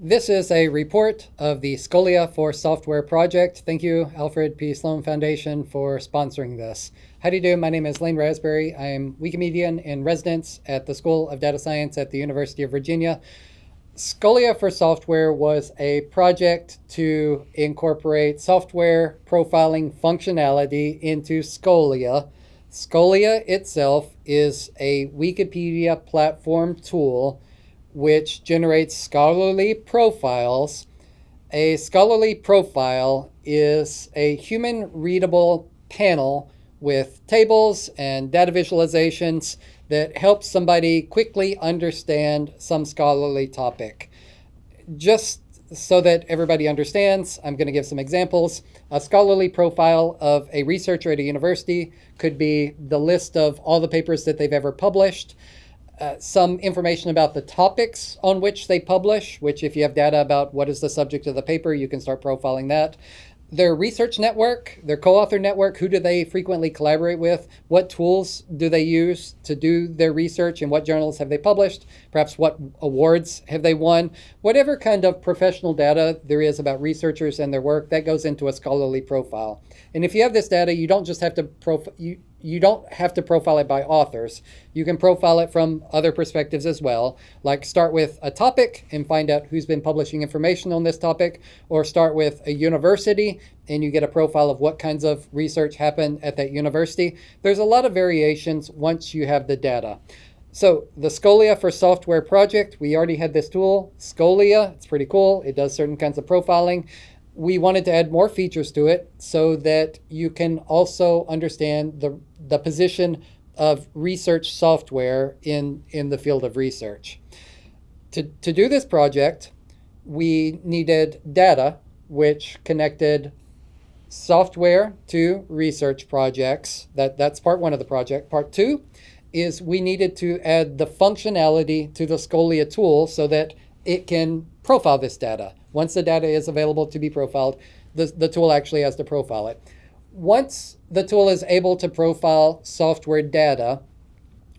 This is a report of the Scholia for Software project. Thank you, Alfred P. Sloan Foundation, for sponsoring this. How do you do? My name is Lane Rasberry. I am Wikimedian in residence at the School of Data Science at the University of Virginia. Scholia for Software was a project to incorporate software profiling functionality into Scholia. Scholia itself is a Wikipedia platform tool which generates scholarly profiles. A scholarly profile is a human readable panel with tables and data visualizations that helps somebody quickly understand some scholarly topic. Just so that everybody understands, I'm going to give some examples. A scholarly profile of a researcher at a university could be the list of all the papers that they've ever published, uh, some information about the topics on which they publish, which if you have data about what is the subject of the paper, you can start profiling that. Their research network, their co-author network, who do they frequently collaborate with? What tools do they use to do their research and what journals have they published? Perhaps what awards have they won? Whatever kind of professional data there is about researchers and their work, that goes into a scholarly profile. And if you have this data, you don't just have to profile, you, you don't have to profile it by authors. You can profile it from other perspectives as well, like start with a topic and find out who's been publishing information on this topic, or start with a university and you get a profile of what kinds of research happened at that university. There's a lot of variations once you have the data. So the Scholia for Software project, we already had this tool, Scholia. It's pretty cool. It does certain kinds of profiling we wanted to add more features to it so that you can also understand the, the position of research software in, in the field of research. To, to do this project, we needed data which connected software to research projects. That, that's part one of the project. Part two is we needed to add the functionality to the Scholia tool so that it can profile this data. Once the data is available to be profiled, the, the tool actually has to profile it. Once the tool is able to profile software data,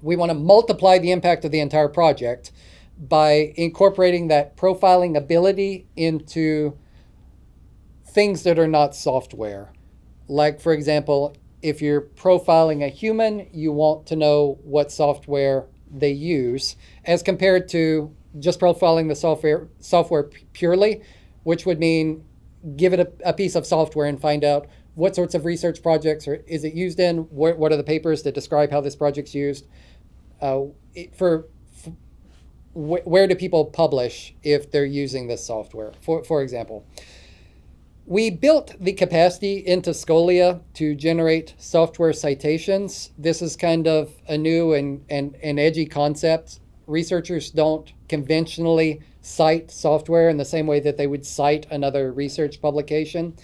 we want to multiply the impact of the entire project by incorporating that profiling ability into things that are not software. Like, for example, if you're profiling a human, you want to know what software they use as compared to just profiling the software, software purely, which would mean give it a, a, piece of software and find out what sorts of research projects or is it used in, what, what are the papers that describe how this project's used. Uh, for, for wh where do people publish if they're using this software, for, for example. We built the capacity into Scholia to generate software citations. This is kind of a new and, and, and edgy concept researchers don't conventionally cite software in the same way that they would cite another research publication.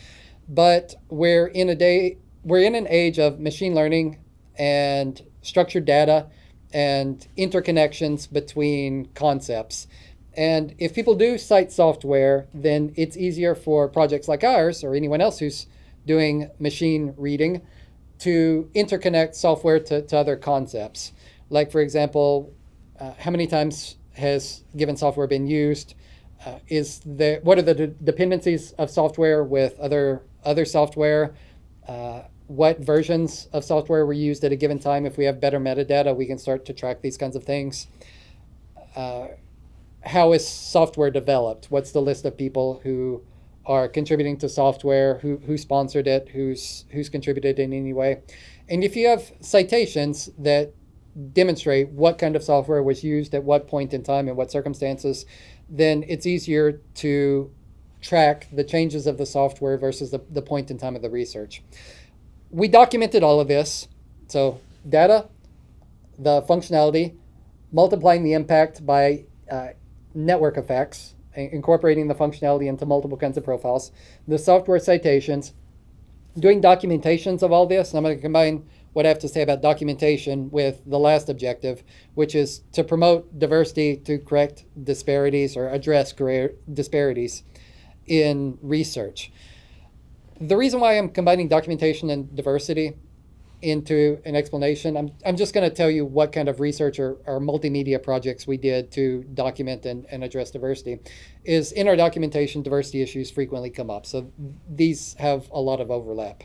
But we're in a day, we're in an age of machine learning and structured data and interconnections between concepts. And if people do cite software, then it's easier for projects like ours or anyone else who's doing machine reading to interconnect software to, to other concepts. Like, for example, uh, how many times has given software been used? Uh, is there, what are the de dependencies of software with other, other software? Uh, what versions of software were used at a given time? If we have better metadata, we can start to track these kinds of things. Uh, how is software developed? What's the list of people who are contributing to software, who, who sponsored it, who's, who's contributed in any way? And if you have citations that demonstrate what kind of software was used at what point in time and what circumstances, then it's easier to track the changes of the software versus the, the point in time of the research. We documented all of this. So data, the functionality, multiplying the impact by uh, network effects, incorporating the functionality into multiple kinds of profiles, the software citations, doing documentations of all this. I'm going to combine what I have to say about documentation with the last objective, which is to promote diversity to correct disparities or address disparities in research. The reason why I'm combining documentation and diversity into an explanation, I'm, I'm just going to tell you what kind of research or, or multimedia projects we did to document and, and address diversity. Is in our documentation, diversity issues frequently come up. So these have a lot of overlap.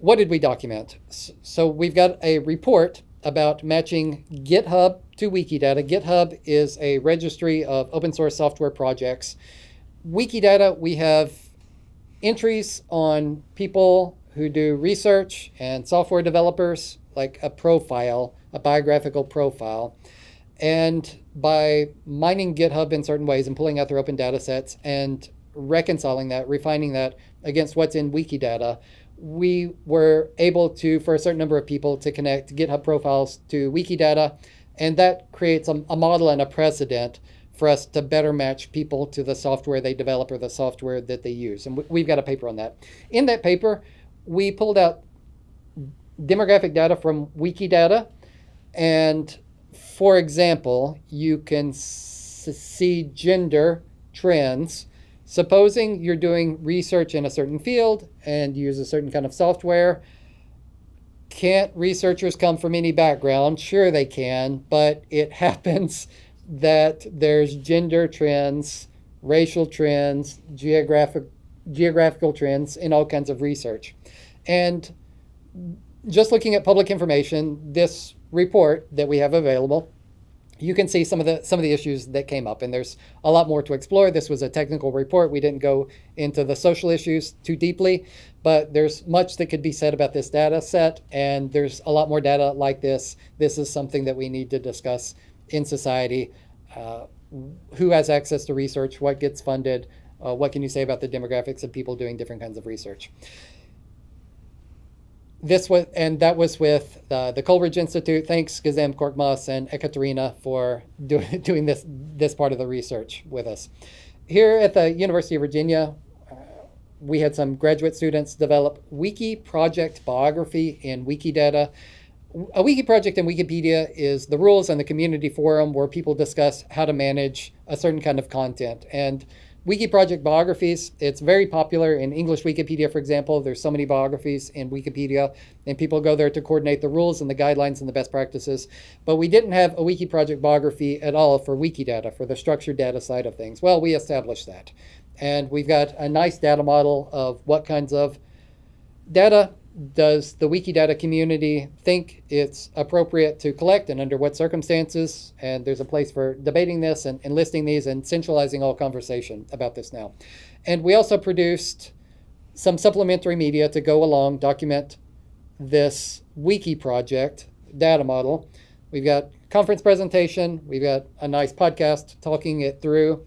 What did we document? So we've got a report about matching GitHub to Wikidata. GitHub is a registry of open source software projects. Wikidata, we have entries on people who do research and software developers, like a profile, a biographical profile. And by mining GitHub in certain ways and pulling out their open data sets and reconciling that, refining that against what's in Wikidata, we were able to, for a certain number of people, to connect GitHub profiles to Wikidata. And that creates a, a model and a precedent for us to better match people to the software they develop or the software that they use. And we've got a paper on that. In that paper, we pulled out demographic data from Wikidata. And for example, you can see gender trends. Supposing you're doing research in a certain field and use a certain kind of software, can't researchers come from any background? Sure they can, but it happens that there's gender trends, racial trends, geographic geographical trends in all kinds of research. And just looking at public information, this report that we have available, you can see some of the some of the issues that came up and there's a lot more to explore. This was a technical report. We didn't go into the social issues too deeply but there's much that could be said about this data set and there's a lot more data like this. This is something that we need to discuss in society uh, who has access to research what gets funded uh, what can you say about the demographics of people doing different kinds of research this was, and that was with uh, the Coleridge Institute. Thanks, Gizem Korkmaz and Ekaterina for do, doing this, this part of the research with us. Here at the University of Virginia, uh, we had some graduate students develop wiki project biography in Wikidata. A wiki project in Wikipedia is the rules and the community forum where people discuss how to manage a certain kind of content. And Wiki project biographies, it's very popular in English Wikipedia, for example. There's so many biographies in Wikipedia, and people go there to coordinate the rules and the guidelines and the best practices. But we didn't have a Wiki project biography at all for Wikidata, for the structured data side of things. Well, we established that. And we've got a nice data model of what kinds of data does the Wikidata community think it's appropriate to collect and under what circumstances? And there's a place for debating this and, and listing these and centralizing all conversation about this now. And we also produced some supplementary media to go along, document this wiki project data model. We've got conference presentation. We've got a nice podcast talking it through.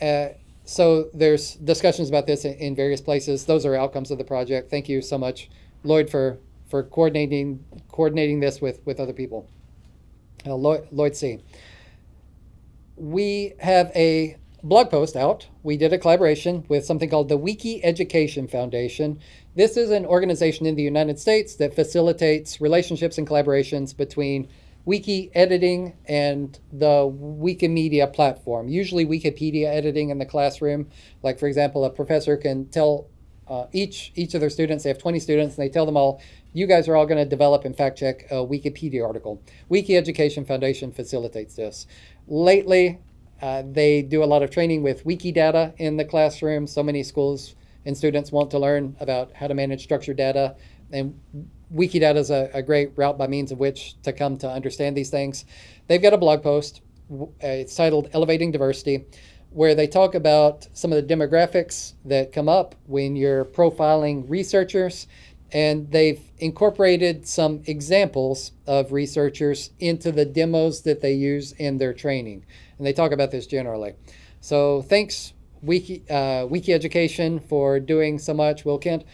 Uh, so there's discussions about this in, in various places. Those are outcomes of the project. Thank you so much, Lloyd, for for coordinating coordinating this with with other people. Uh, Lloyd, Lloyd C. We have a blog post out. We did a collaboration with something called the Wiki Education Foundation. This is an organization in the United States that facilitates relationships and collaborations between wiki editing and the Wikimedia platform. Usually Wikipedia editing in the classroom. Like for example, a professor can tell uh, each each of their students, they have 20 students, and they tell them all, you guys are all going to develop and fact check a Wikipedia article. Wiki Education Foundation facilitates this. Lately, uh, they do a lot of training with Wikidata in the classroom. So many schools and students want to learn about how to manage structured data. And Wikidata is a, a, great route by means of which to come to understand these things. They've got a blog post. Uh, it's titled Elevating Diversity, where they talk about some of the demographics that come up when you're profiling researchers. And they've incorporated some examples of researchers into the demos that they use in their training. And they talk about this generally. So thanks, Wiki, uh, Wiki Education, for doing so much. Will Kent,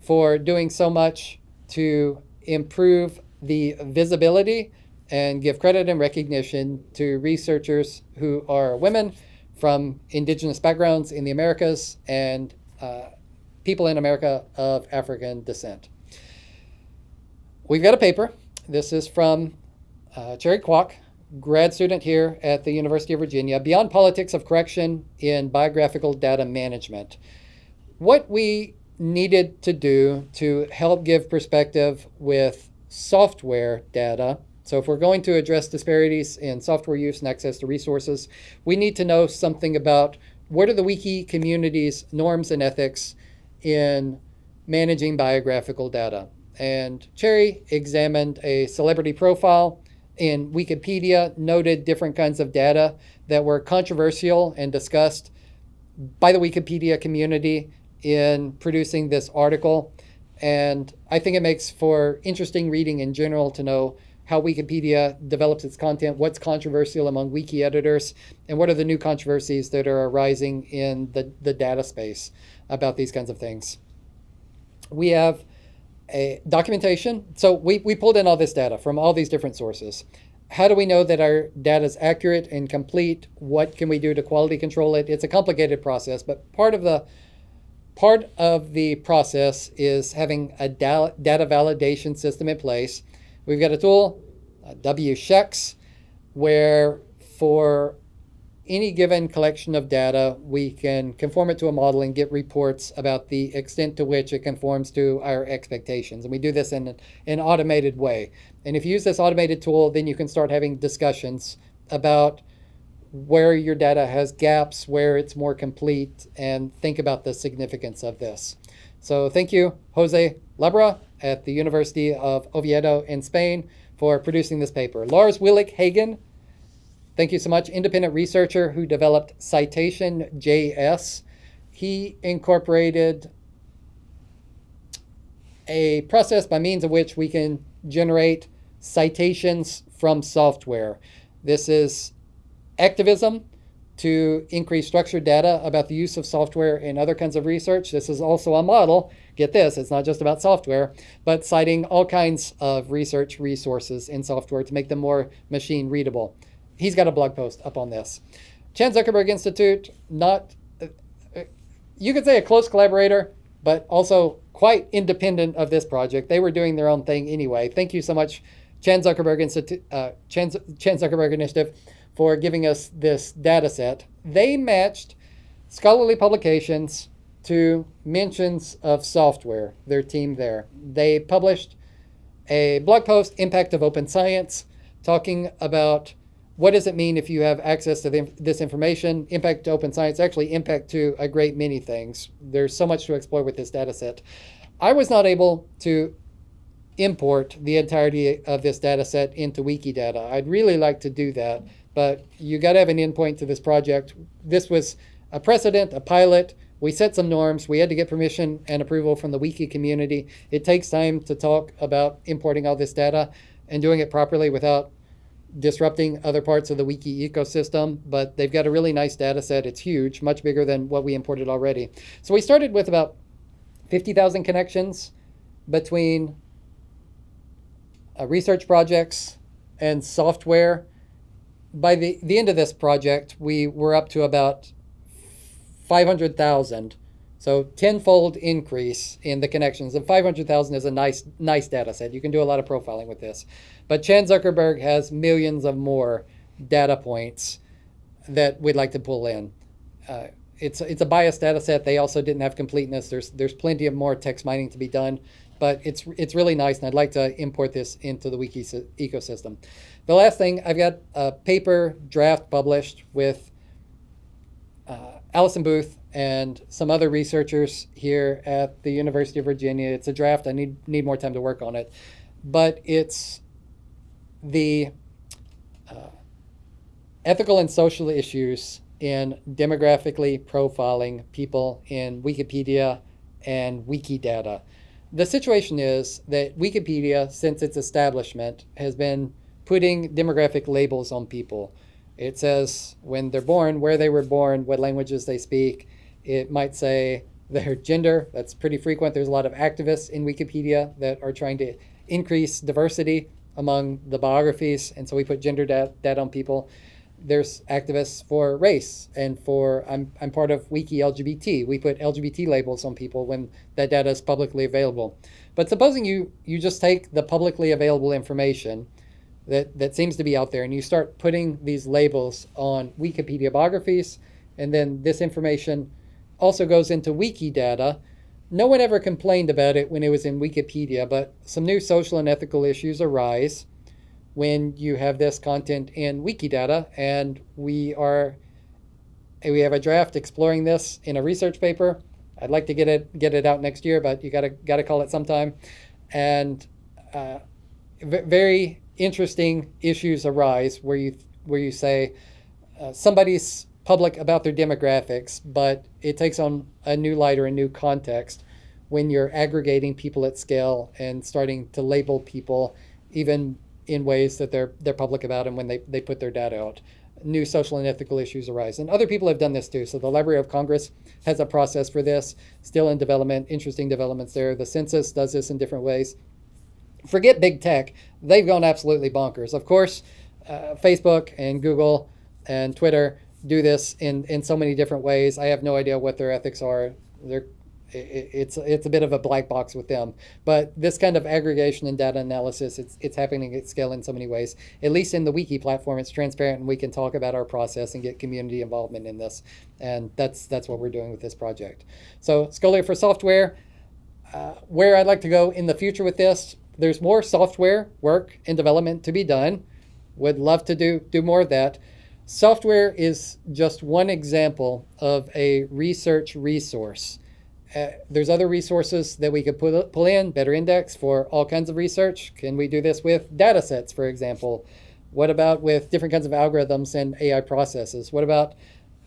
for doing so much to improve the visibility and give credit and recognition to researchers who are women from indigenous backgrounds in the Americas and uh, people in America of African descent. We've got a paper. This is from uh, Cherry Kwok, grad student here at the University of Virginia, Beyond Politics of Correction in Biographical Data Management. What we needed to do to help give perspective with software data. So if we're going to address disparities in software use and access to resources, we need to know something about what are the wiki community's norms and ethics in managing biographical data. And Cherry examined a celebrity profile in Wikipedia, noted different kinds of data that were controversial and discussed by the Wikipedia community in producing this article. And I think it makes for interesting reading in general to know how Wikipedia develops its content, what's controversial among wiki editors, and what are the new controversies that are arising in the, the data space about these kinds of things. We have a documentation. So we, we pulled in all this data from all these different sources. How do we know that our data is accurate and complete? What can we do to quality control it? It's a complicated process, but part of the part of the process is having a data validation system in place. We've got a tool, WSHEX, where for any given collection of data, we can conform it to a model and get reports about the extent to which it conforms to our expectations. And we do this in an automated way. And if you use this automated tool, then you can start having discussions about where your data has gaps, where it's more complete, and think about the significance of this. So thank you, Jose Labra at the University of Oviedo in Spain for producing this paper. Lars Willighagen Thank you so much. Independent researcher who developed Citation JS. He incorporated a process by means of which we can generate citations from software. This is activism to increase structured data about the use of software in other kinds of research. This is also a model, get this, it's not just about software, but citing all kinds of research resources in software to make them more machine readable he's got a blog post up on this. Chan Zuckerberg Institute, not, uh, you could say a close collaborator, but also quite independent of this project. They were doing their own thing anyway. Thank you so much, Chan Zuckerberg Institute, uh, Chan, Chan Zuckerberg Initiative, for giving us this data set. They matched scholarly publications to mentions of software, their team there. They published a blog post, Impact of Open Science, talking about what does it mean if you have access to the, this information? Impact to open science, actually impact to a great many things. There's so much to explore with this data set. I was not able to import the entirety of this data set into Wikidata. I'd really like to do that, but you got to have an endpoint to this project. This was a precedent, a pilot. We set some norms. We had to get permission and approval from the Wiki community. It takes time to talk about importing all this data and doing it properly without disrupting other parts of the wiki ecosystem, but they've got a really nice data set. It's huge, much bigger than what we imported already. So we started with about 50,000 connections between uh, research projects and software. By the, the end of this project, we were up to about 500,000 so tenfold increase in the connections. And 500,000 is a nice, nice data set. You can do a lot of profiling with this. But Chan Zuckerberg has millions of more data points that we'd like to pull in. Uh, it's, it's a biased data set. They also didn't have completeness. There's, there's plenty of more text mining to be done. But it's, it's really nice, and I'd like to import this into the wiki ecosystem. The last thing, I've got a paper draft published with uh, Allison Booth and some other researchers here at the University of Virginia. It's a draft. I need need more time to work on it, but it's the uh, ethical and social issues in demographically profiling people in Wikipedia and Wikidata. The situation is that Wikipedia, since its establishment, has been putting demographic labels on people. It says when they're born, where they were born, what languages they speak. It might say their gender. That's pretty frequent. There's a lot of activists in Wikipedia that are trying to increase diversity among the biographies. And so we put gender data on people. There's activists for race and for, I'm, I'm part of Wiki LGBT. We put LGBT labels on people when that data is publicly available. But supposing you, you just take the publicly available information that, that seems to be out there and you start putting these labels on Wikipedia biographies, and then this information also goes into wiki data. no one ever complained about it when it was in Wikipedia, but some new social and ethical issues arise when you have this content in Wikidata, and we are we have a draft exploring this in a research paper. I'd like to get it get it out next year, but you gotta gotta call it sometime. And uh, very interesting issues arise where you where you say uh, somebody's public about their demographics, but it takes on a new light or a new context when you're aggregating people at scale and starting to label people even in ways that they're they're public about and when they, they put their data out. New social and ethical issues arise. And other people have done this too. So the Library of Congress has a process for this, still in development, interesting developments there. The census does this in different ways. Forget big tech, they've gone absolutely bonkers. Of course, uh, Facebook and Google and Twitter do this in, in so many different ways. I have no idea what their ethics are. They're it's it's a bit of a black box with them. But this kind of aggregation and data analysis, it's it's happening at scale in so many ways. At least in the wiki platform, it's transparent and we can talk about our process and get community involvement in this. And that's that's what we're doing with this project. So Scholia for software, uh, where I'd like to go in the future with this, there's more software work and development to be done. Would love to do do more of that. Software is just one example of a research resource uh, there's other resources that we could put, pull in, better index for all kinds of research. Can we do this with data sets, for example? What about with different kinds of algorithms and AI processes? What about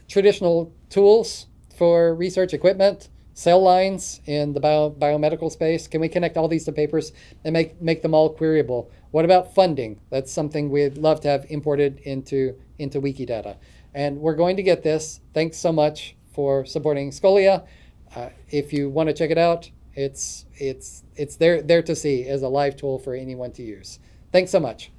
traditional tools for research equipment, cell lines in the bio, biomedical space? Can we connect all these to papers and make, make them all queryable? What about funding? That's something we'd love to have imported into, into Wikidata. And we're going to get this. Thanks so much for supporting Scholia. Uh, if you want to check it out, it's it's it's there there to see as a live tool for anyone to use. Thanks so much.